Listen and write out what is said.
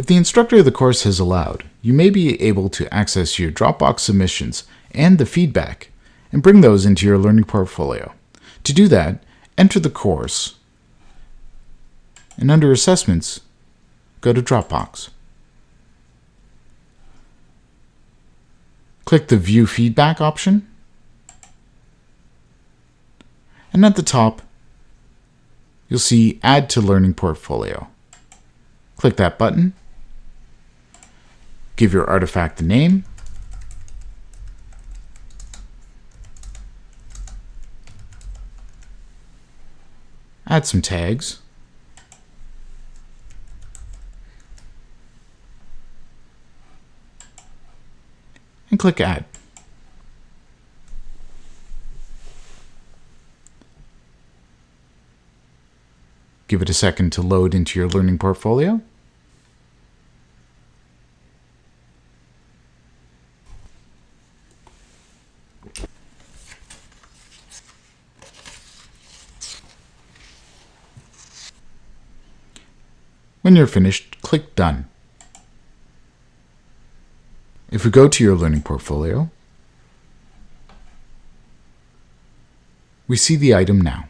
If the instructor of the course has allowed, you may be able to access your Dropbox submissions and the feedback and bring those into your learning portfolio. To do that, enter the course and under Assessments, go to Dropbox. Click the View Feedback option and at the top, you'll see Add to Learning Portfolio. Click that button, give your artifact a name, add some tags, and click Add. Give it a second to load into your learning portfolio. When you're finished, click Done. If we go to your learning portfolio, we see the item now.